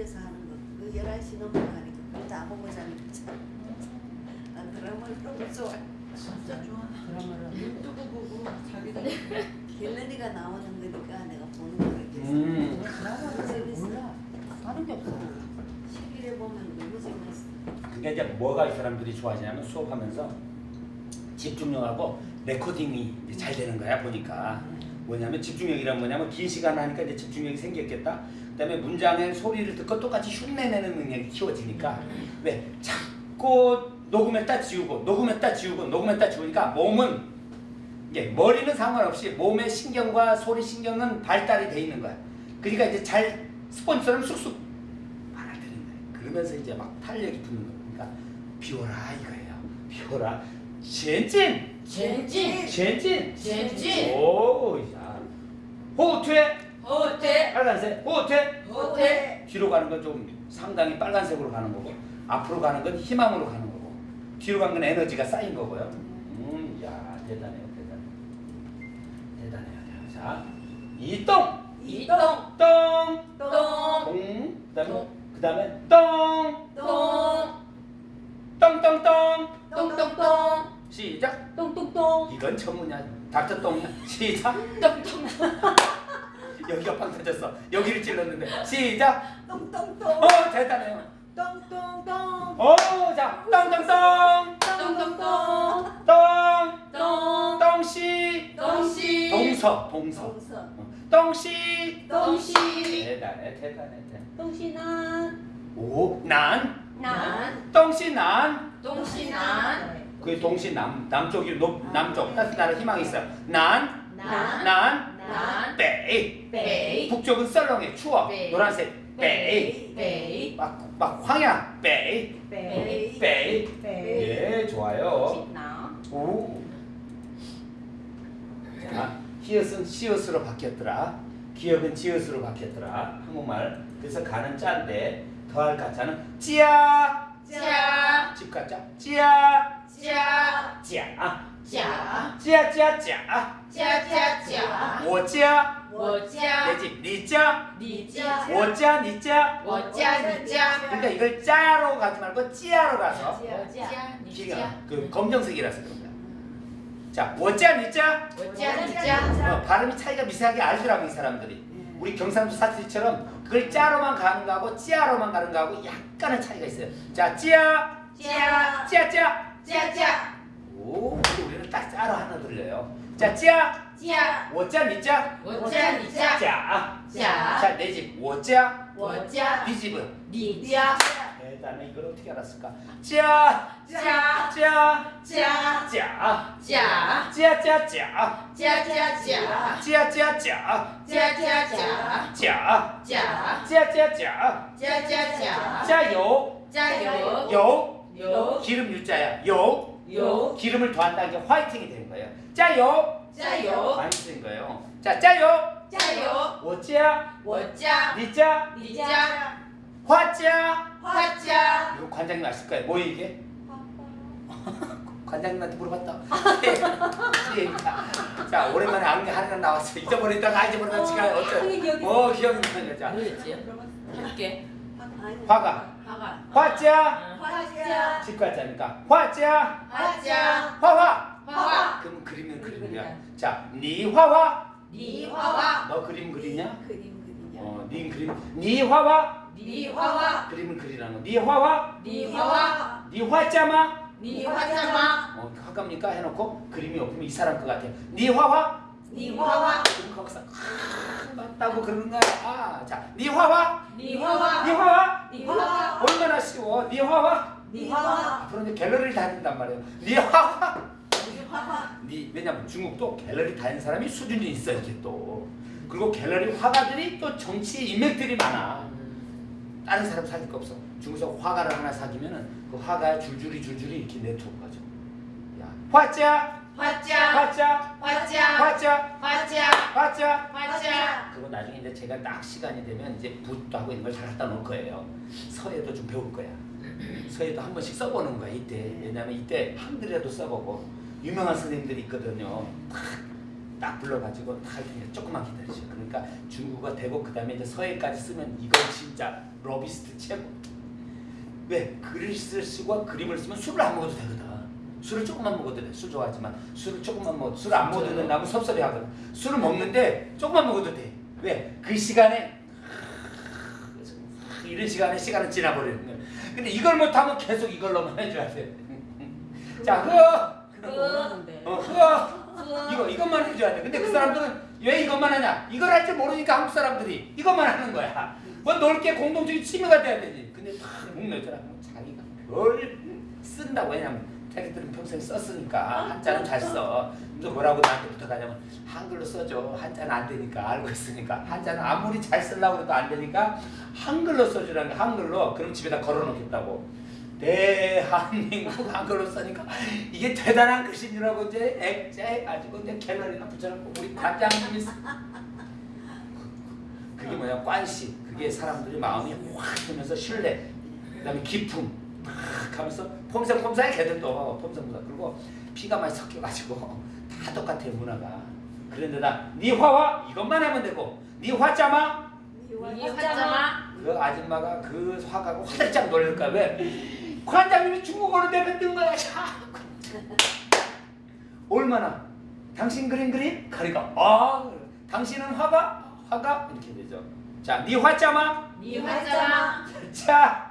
집에서 하는 거. 그 11시 넘어가니까 그다 보고 자는 거잖아. 난 드라마를 너무 좋아해. 진짜 좋아. 드라마를 유튜브 보고 자기도 갤러리가 나오는 거니까 내가 보는 거를 계속. 음. 드라마를 몰라. 하는 게 없어. TV를 보면 너무 재밌어. 그러니까 이제 뭐가 이 사람들이 좋아하냐면 수업하면서 집중력하고 레코딩이 이제 잘 되는 거야 보니까 뭐냐면 집중력이란 뭐냐면 긴 시간 하니까 이제 집중력이 생겼겠다. 그다음에 문장의 소리를 듣고 똑같이 흉내내는 능력이 키워지니까 왜 자꾸 녹음했다 지우고 녹음했다 지우고 녹음했다 지우니까 몸은 이게 머리는 상관없이 몸의 신경과 소리 신경은 발달이 돼 있는 거야. 그러니까 이제 잘 스폰지처럼 쑥쑥 빨아들이는 거야. 그러면서 이제 막 탄력이 붙는 거야. 그러니까 비워라 이거예요. 비워라. 전진, 젠진 전진. 젠진 오, 야. 호투에 호텔 빨간색, 호투에 호텔 뒤로 가는 건 좀 상당히 빨간색으로 가는 거고 앞으로 가는 건 희망으로 가는 거고 뒤로 간건 에너지가 쌓인 거고요. 음, 야 대단해요, 대단해. 대단해요. 자, 이똥, 이동 똥, 똥 동, 그다음에 똥. 그다음에 똥, 똥 똥똥똥. 똥똥똥 시작. 똥똥똥. 이건 전문이야. 닥터 똥이야. 시작. 똥똥 여기가 빵 터졌어. 여기를 찔렀는데 시작. 똥똥똥. 어 대단해요. 똥똥똥. 어, 자, 똥똥똥, 똥 똥똥 똥, 똥 똥씨, 똥씨 동서, 동서, 똥씨. 똥씨 대단해, 대단해, 대단해. 똥신한. 오, 난, 난 똥씨 난. 똥씨 난 그 동시 남 남쪽이 높 남쪽 따뜻한 희망이 있어. 난, 난, 난, 난, 베이. 베이, 북쪽은 썰렁해, 추워. 베이. 노란색, 베이. 베이, 막, 막 황야, 베이. 빼. 베이. 빼. 예, 좋아요. 오. 자, 히읗은 시옷으로 바뀌었더라. 기억은 지읒으로 바뀌었더라. 한국말. 그래서 가는 짜인데 더할 가짜는 찌야. 짜, 집 가짜. 찌야. 짜, 찌야 찌야 짜. 짜, 짜, 짜. 我家我家， 내집 니 짜. 你家， 我家你짜. 我家，你家， 그러니까 이걸 짜로 가지 말고 찌야로 가서 我家，你 기가 家， 그 검정색이라서 그런 거야. 자, 我家你짜. 我家，你家， 어, 발음이 차이가 미세하게 알더라고 이 사람들이. 우리 경상도 사투리처럼 그걸 짜로만 가는 거하고 찌야로만 가는 거하고 약간의 차이가 있어요. 자, 찌야, 家， 찌야, 찌야. 家家， 오, 근데 우리는 딱 짜로 하나 돌려요. 자, 짜. 짜. 워짜 니짜. 워짜 니짜. 짜. 짜. 자, 내 네 집. 워짜. 워짜. 네 집은. 니짜. 네, 나는 이걸 어떻게 알았을까? 짜. 짜. 짜. 짜. 짜. 짜. 짜. 짜. 짜. 짜짜짜 짜짜짜 짜짜짜 짜 짜짜짜 짜짜짜 짜요 짜요 요 기름 유자야 요 요 기름을 더한다 이게 화이팅이 되는 거예요. 짜요. 짜요. 아, 많이 쓰는 거예요. 자, 짜요. 짜요. 뭐 워짜. 워짜. 뭐 니짜. 니짜. 화짜. 화짜. 요 관장님 아실 거예요. 뭐 이게? 관장님한테 물어봤다. 예, 예, 예. 자, 오랜만에 아는 하나 나왔어. 잊어버렸다가 잊어버렸다가 지금 어째? 어, 기억이 나요. 자. 뭐였지? 할게. 화가, 화가, 화자, 화자. 집가자니까 화자, 화자, 화화. 화화, 그럼 그리면 그림이야. 자, 니 화화. 니 화화, 너 그림 그리냐? 그림 그리냐. 어, 니 그림. 니 화화. 니 화화, 그림을 그리라는 거. 니 화화. 니 화화, 니 화자마. 니 화자마, 어, 화갑니까? 해놓고 그림이 없으면 이 사람 것 같아요. 니 화화. 니 화화, 그럼 거기서 아, 맞다고 그러는 거야. 아, 자, 니 화화. 니 화화, 니 화화. 니 화화, 얼마나 쉬워. 니 화화. 니 화화. 앞으로 이제 갤러리를 다닌단 말이에요. 니 화화. 니 화화. 니 왜냐면 중국도 갤러리 다니는 사람이 수준이 있어 이렇게 또. 그리고 갤러리 화가들이 또 정치 인맥들이 많아. 다른 사람 사귈 거 없어. 중국에서 화가를 하나 사귀면은 그 화가 줄줄이 줄줄이 이렇게 네트워크가 죠. 야, 화자, 화자, 화자, 화자, 화자, 화자, 화자. 화자, 그거 나중에 이제 제가 딱 시간이 되면 이제 붓도 하고 이런 걸잘 갖다 놓을 거예요. 서예도 좀 배울 거야. 서예도 한 번씩 써보는 거야 이때. 왜냐면 이때 한글이라도 써보고 유명한 선생님들이 있거든요. 탁딱 불러가지고 다 이렇게 조금만 기다리죠. 그러니까 중국어 되고 그 다음에 이제 서예까지 쓰면 이건 진짜 러비스트 최고. 왜 글을 쓰고 그림을 쓰면 술을 안 먹어도 되거든. 술을 조금만 먹어도 돼. 술 좋아하지만 술을 조금만 먹어. 술을 안 먹어도 된다면 섭섭해 하거든. 술을 먹는데 조금만 먹어도 돼. 왜? 그 시간에 이런 시간에 시간은 거야. 근데 이걸 못하면 계속 이걸로만 해줘야 돼. 자, 모르는데. 어, 그거, 이거 이것만 해줘야 돼. 근데 그 사람들은 왜 이것만 하냐? 이걸 할 줄 모르니까 한국 사람들이 이것만 하는 거야. 뭐 넓게 공동적인 취미가 돼야 되지. 근데 다 국내더라. 자기가 뭘 쓴다고 왜냐면 자기들은 평생 썼으니까 한자는 잘 써. 또 뭐라고 나한테 부탁하냐면 한글로 써줘. 한자는 안 되니까 알고 있으니까. 한자는 아무리 잘 쓰려고 해도 안 되니까 한글로 써주라는 거 한글로. 그럼 집에다 걸어놓겠다고. 대한민국 한글로 쓰니까 이게 대단한 알고 이제 액자해가지고 이제 갤러리나 붙여놓고 우리 관장님이 쓰- 그게 뭐냐? 관시 그게 사람들이 마음이 확 들면서 신뢰. 그 다음에 기품. 막 하면서 폼생폼사해 걔들도 폼생폼사 그리고 피가 많이 섞여가지고 다 똑같아 문화가. 그런데다 네 화와 이것만 하면 되고 네 화자마? 이 화자마. 그 아줌마가 그 화가가 화들짝 놀랄까 왜? 관장님이 중국어로 내뱉는 거야 자꾸. 얼마나? 당신 그림 그림? 가리가 아 당신은 화가? 화가? 이렇게 되죠. 자네 화자마? 이 화자마. 자 자.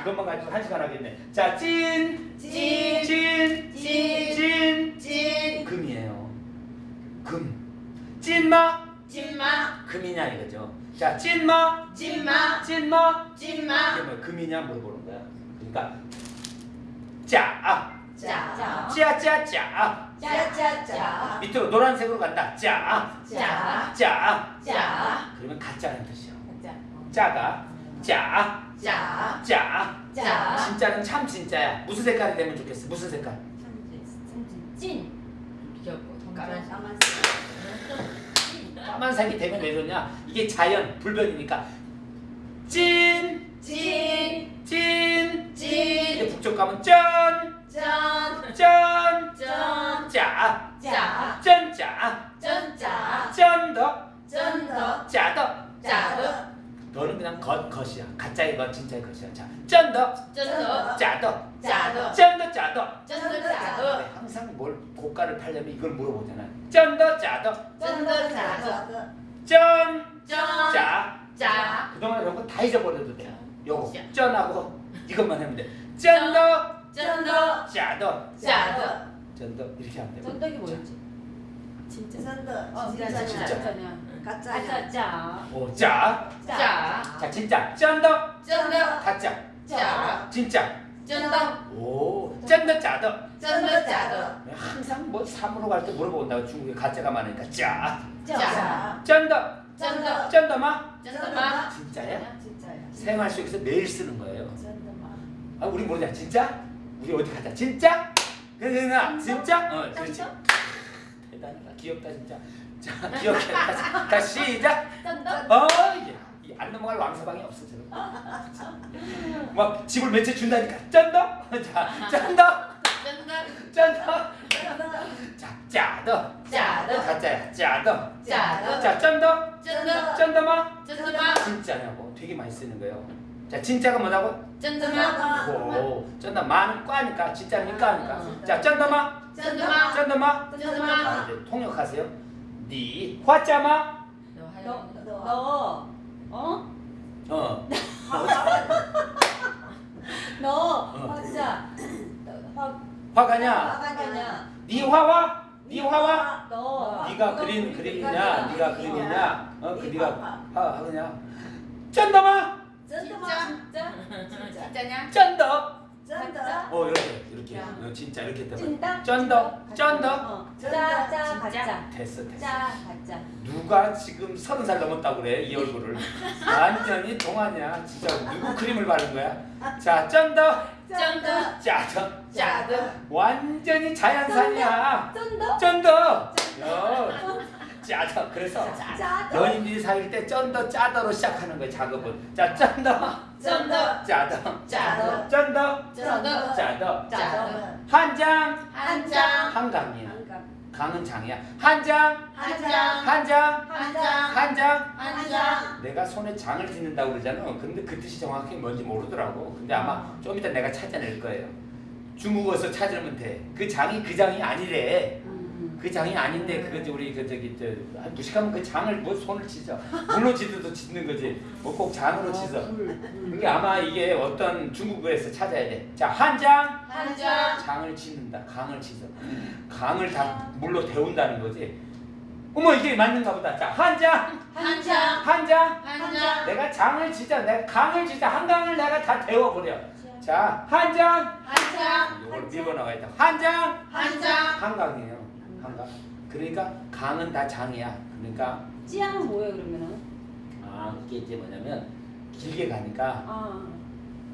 이것만 가지고 한 시간 하겠네 자찐 찐. 찐, 찐. 찐, 찐. 금이에요. 금. 찐마, 찐마. 금이냐 이거죠. 자, 찐마, 찐마. 찐마. 찐마. 이게 뭐 금이냐 물어보는 거야. 그러니까 짜, 아, 짜. 짜, 짜, 짜. 짜 짜 짜. 밑으로 노란색으로 간다. 짜, 짜. 짜. 짜. 그러면 가짜라는 뜻이야. 짜. 짜가 짜, 짜. 짜. 짜. 진짜는 참 진짜야. 무슨 색깔이 되면 좋겠어? 무슨 색깔? 찐. 까만 까만색이 되면 왜 좋냐? 이게 자연 불변이니까 찐, 찐. 찐. 찐. 북쪽 가면 짠, 짠. 짠, 짠. 짜, 짜. 겉이야. 가짜의 겉, 진짜의 겉이야. 자, 짠더, 짠더. 짜더, 짜더. 짠더, 짜더. 짠더 짜더. 네, 항상 뭘 고가를 팔려면 이걸 물어보잖아. 짠더, 짜더, 真的假的. 真, 真. 假. 假. 그동안 이런 거 다 잊어버려도 돼. 요거 假. 真하고 이것만 하면 돼. 真的, 真的. 假的, 假的. 真的 이렇게 하면 돼. 真的이 뭐였지? 진짜. 真的 어, 진짜냐 진짜. 진짜냐? 가짜냐 가짜 假. 오, 假. 假. 자, 진짜 真的, 真的. 가짜. 假. 진짜. 真的. 오, 真的, 假的. 真的假的. 항상 뭐 사러 갈 때 물어본다고 중국에 가짜가 많으니까 假. 짜. 짠더, 쩐더. 짠더마. 쩐더마. 진짜야? 진짜야 생활 속에서 매일 쓰는 거예요. 쩐더마. 아, 우리 모르냐? 진짜? 우리 어디 가자? 진짜? 그러나 진짜? 어, 그렇지. 대단하다. 귀엽다 진짜. 자, 기억해. 다시, 다시 시작. 어, 야, 이안 넘어갈 왕서방이 없어 지금. 막 집을 몇 채 준다니까. 짠다. 자, 짠다. 쩐더. 짠다. 자, 짜더. 짜더. 가짜야. 짜더. 짜더. 자, 짠다. 쩐더. 짠다마. 쩐더마. 진짜냐고. 되게 많이 쓰는 거예요. 자, 진짜가 뭐라고? 쩐더마. 오, 짠다. 마는 과니까 진짜는 까니까. 자, 짠다마. 쩐더마. 짠다마. 쩐더마. 아, 이제 통역하세요. 니 화짜마. 너. 너 어? 어. 너. 어. 화자. 화. 화가냐? 화가냐 니 화와? 니 화와? 너. 네가 그린 그림이냐? 네가 그림이냐? 어, 그네 화가. 화 하느냐? 짠다마. 짠더마 진짜? 진짜? 진짜냐? 짠더. 짠더 어 이렇게 이렇게. 야. 어, 진짜 이렇게 되면. 찐다? 쩐더. 쩐더. 어. 짜, 짜? 가짜. 됐어 됐어. 짜, 가짜. 누가 지금 서른 살 넘었다고 그래 이 얼굴을 완전히 동안이야 진짜 누구 크림을 바른 거야 자 真的 真的. 假的 假的. 완전히 자연산이야 真的. 真的 여 假的 그래서 假的 연인들이 사귈 때 真的 假的로 시작하는 거야 작업을 자 真的 真的. 假的 假的. 真的 真的. 假的 假的. 汉江 汉江. 한강이야 한강 강은 江이야. 汉江, 汉江, 汉江, 汉江, 한 장. 한 장. 내가 손에 장을 짓는다고 그러잖아. 근데 그 뜻이 정확히 뭔지 모르더라고. 근데 아마 좀 이따 내가 찾아낼 거예요. 중국어서 찾으면 돼. 그 장이 그 장이 아니래. 그 장이 아닌데 그거지 우리 그 저기 저한 무식하면 그 장을 뭐 손을 치죠. 물로 지도 짓는 거지. 뭐 꼭 장으로 치서. 그게 아마 이게 어떤 중국어에서 찾아야 돼. 자, 한 장. 한 장, 장을 짓는다. 강을 치서. 강을 다 물로 데운다는 거지. 어머 이게 맞는가 보다. 자, 한 장. 한 장, 한 장. 한 장, 내가 장을 지자. 내가 강을 지자. 한강을 내가 다 데워버려. 자, 한 장. 한 장, 이걸 밀고 나와야 돼. 한 장. 한 장. 한강이에요. 한강. 그러니까 강은 다 장이야. 그러니까 찌양은 뭐예요 그러면은? 아 이게 이제 뭐냐면 길게 가니까 아.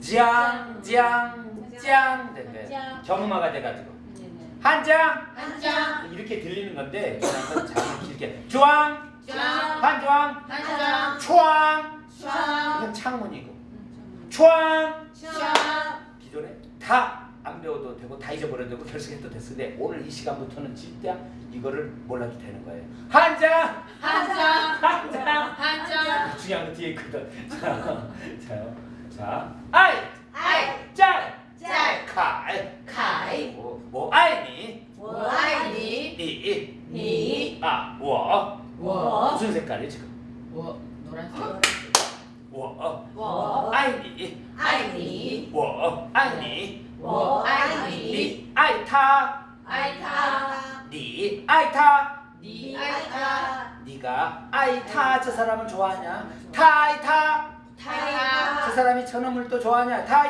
짱, 짱, 짱. 경음화가 돼가지고 네네. 한 장. 한 장, 이렇게 들리는 건데 그냥 그 장을 길게 주황 장, 한주황 한 장, 초황 장, 이건 창문이고 초황 장. 기존에 다 안 배워도 되고 다 잊어버려도 되고 결승해도 됐을 때 오늘 이 시간부터는 진짜 이거를 몰라도 되는 거예요 한장 한 장, 한장 한 장. 중요한 거 뒤에 있거든 자, 자요 자 아이 아이, 짤 짤, 칼 카이, 뭐, 뭐 아이니 我爱你， 니 你， 아, 我 我， 무슨 색깔이 지금? 我， 노란색， 我我爱你爱你，我爱你我爱你，你 爱他 아이타. 네 아이타. 니 아이타. 네가 아이타 저 사람을 좋아하냐? 타이타. 타이타. 저 사람이 저놈을 또 좋아하냐? 타